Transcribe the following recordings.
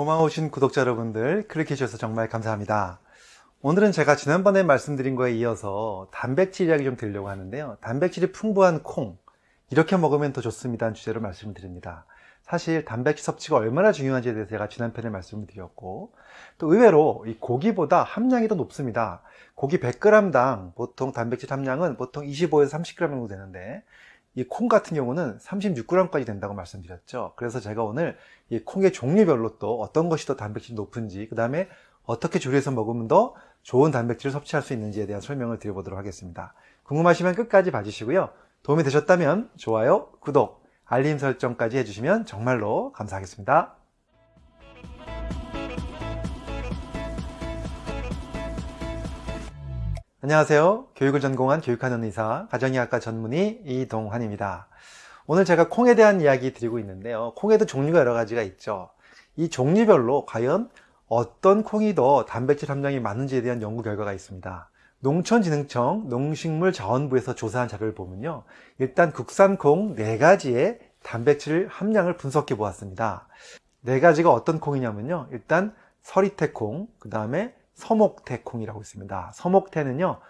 고마우신 구독자 여러분들 클릭해 주셔서 정말 감사합니다. 오늘은 제가 지난번에 말씀드린 거에 이어서 단백질 이야기 좀 드리려고 하는데요. 단백질이 풍부한 콩 이렇게 먹으면 더 좋습니다 는 주제로 말씀을 드립니다. 사실 단백질 섭취가 얼마나 중요한지에 대해서 제가 지난 편에 말씀을 드렸고 또 의외로 이 고기보다 함량이 더 높습니다. 고기 100g당 보통 단백질 함량은 보통 25에서 30g 정도 되는데 이 콩 같은 경우는 36g까지 된다고 말씀드렸죠. 그래서 제가 오늘 이 콩의 종류별로 또 어떤 것이 더 단백질이 높은지 그 다음에 어떻게 조리해서 먹으면 더 좋은 단백질을 섭취할 수 있는지에 대한 설명을 드려보도록 하겠습니다. 궁금하시면 끝까지 봐주시고요. 도움이 되셨다면 좋아요, 구독, 알림 설정까지 해주시면 정말로 감사하겠습니다 안녕하세요. 교육을 전공한 교육하는 의사, 가정의학과 전문의 이동환입니다. 오늘 제가 콩에 대한 이야기 드리고 있는데요. 콩에도 종류가 여러 가지가 있죠. 이 종류별로 과연 어떤 콩이 더 단백질 함량이 많은지에 대한 연구 결과가 있습니다. 농촌진흥청 농식물자원부에서 조사한 자료를 보면요. 일단 국산 콩 4가지의 단백질 함량을 분석해 보았습니다. 4가지가 어떤 콩이냐면요. 일단 서리태콩, 그 다음에 서목태콩이라고 있습니다. 서목태는요,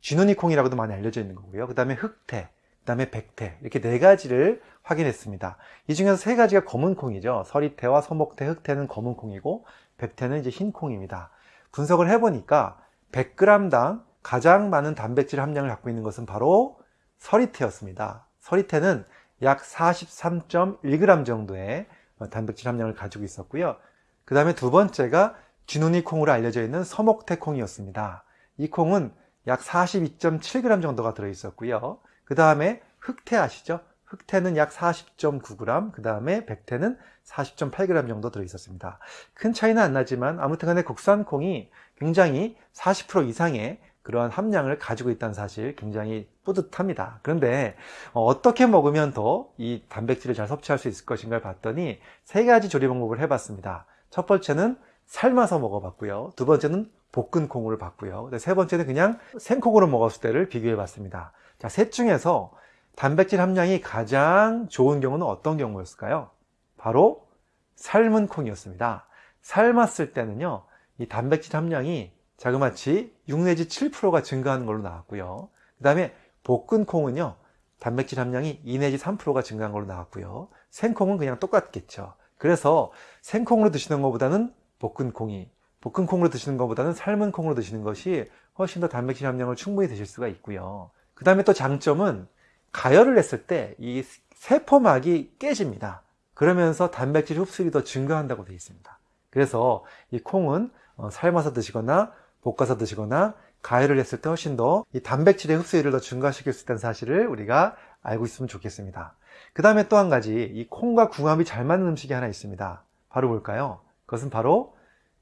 쥐눈이 콩이라고도 많이 알려져 있는 거고요. 그 다음에 흑태, 그 다음에 백태 이렇게 네 가지를 확인했습니다. 이 중에서 세 가지가 검은 콩이죠. 서리태와 서목태, 흑태는 검은 콩이고 백태는 이제 흰 콩입니다. 분석을 해보니까 100g당 가장 많은 단백질 함량을 갖고 있는 것은 바로 서리태였습니다. 서리태는 약 43.1g 정도의 단백질 함량을 가지고 있었고요. 그 다음에 두 번째가 쥐눈이 콩으로 알려져 있는 서목태 콩이었습니다. 이 콩은 약 42.7g 정도가 들어있었고요. 그 다음에 흑태 아시죠? 흑태는 약 40.9g, 그 다음에 백태는 40.8g 정도 들어있었습니다. 큰 차이는 안 나지만 아무튼 간에 국산 콩이 굉장히 40% 이상의 그러한 함량을 가지고 있다는 사실 굉장히 뿌듯합니다. 그런데 어떻게 먹으면 더 이 단백질을 잘 섭취할 수 있을 것인가를 봤더니 세 가지 조리 방법을 해봤습니다. 첫 번째는 삶아서 먹어봤고요. 두 번째는 볶은 콩으로 봤고요. 세 번째는 그냥 생콩으로 먹었을 때를 비교해 봤습니다. 자, 셋 중에서 단백질 함량이 가장 좋은 경우는 어떤 경우였을까요? 바로 삶은 콩이었습니다. 삶았을 때는요, 이 단백질 함량이 자그마치 6 내지 7%가 증가하는 걸로 나왔고요. 그 다음에 볶은 콩은요, 단백질 함량이 2 내지 3%가 증가한 걸로 나왔고요. 생콩은 그냥 똑같겠죠. 그래서 생콩으로 드시는 것보다는 볶은 콩이 볶은 콩으로 드시는 것보다는 삶은 콩으로 드시는 것이 훨씬 더 단백질 함량을 충분히 드실 수가 있고요. 그 다음에 또 장점은 가열을 했을 때 이 세포막이 깨집니다. 그러면서 단백질 흡수율이 더 증가한다고 되어 있습니다. 그래서 이 콩은 어, 삶아서 드시거나 볶아서 드시거나 가열을 했을 때 훨씬 더 이 단백질의 흡수율을 더 증가시킬 수 있다는 사실을 우리가 알고 있으면 좋겠습니다. 그 다음에 또 한 가지 이 콩과 궁합이 잘 맞는 음식이 하나 있습니다. 바로 뭘까요? 그것은 바로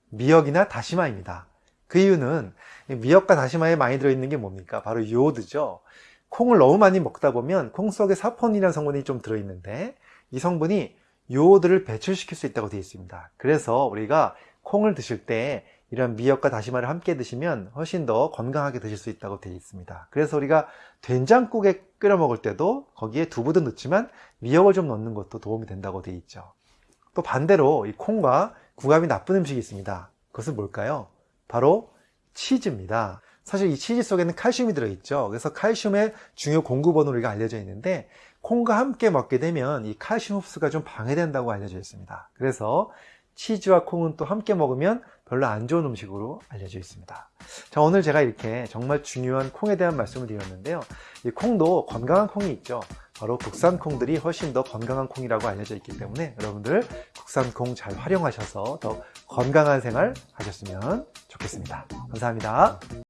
미역이나 다시마입니다. 그 이유는 미역과 다시마에 많이 들어있는 게 뭡니까? 바로 요오드죠. 콩을 너무 많이 먹다 보면 콩 속에 사포닌이라는 성분이 좀 들어있는데 이 성분이 요오드를 배출시킬 수 있다고 되어 있습니다. 그래서 우리가 콩을 드실 때 이런 미역과 다시마를 함께 드시면 훨씬 더 건강하게 드실 수 있다고 되어 있습니다. 그래서 우리가 된장국에 끓여 먹을 때도 거기에 두부도 넣지만 미역을 좀 넣는 것도 도움이 된다고 되어 있죠. 또 반대로 이 콩과 궁합이 나쁜 음식이 있습니다. 그것은 뭘까요? 바로 치즈입니다. 사실 이 치즈 속에는 칼슘이 들어있죠. 그래서 칼슘의 중요 공급원으로 우리가 알려져 있는데 콩과 함께 먹게 되면 이 칼슘 흡수가 좀 방해된다고 알려져 있습니다. 그래서 치즈와 콩은 또 함께 먹으면 별로 안 좋은 음식으로 알려져 있습니다. 자, 오늘 제가 이렇게 정말 중요한 콩에 대한 말씀을 드렸는데요. 이 콩도 건강한 콩이 있죠. 바로 국산 콩들이 훨씬 더 건강한 콩이라고 알려져 있기 때문에 여러분들 국산 콩 잘 활용하셔서 더 건강한 생활 하셨으면 좋겠습니다. 감사합니다.